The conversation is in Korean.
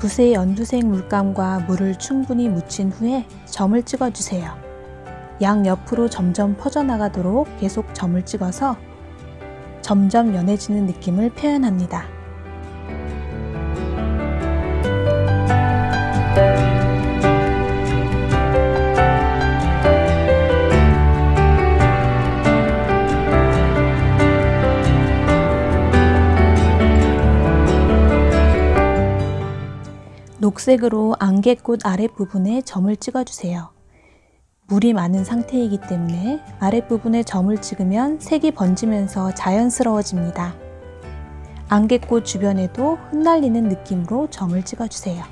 붓에 연두색 물감과 물을 충분히 묻힌 후에 점을 찍어주세요. 양 옆으로 점점 퍼져나가도록 계속 점을 찍어서 점점 연해지는 느낌을 표현합니다. 녹색으로 안개꽃 아랫부분에 점을 찍어주세요. 물이 많은 상태이기 때문에 아랫부분에 점을 찍으면 색이 번지면서 자연스러워집니다. 안개꽃 주변에도 흩날리는 느낌으로 점을 찍어주세요.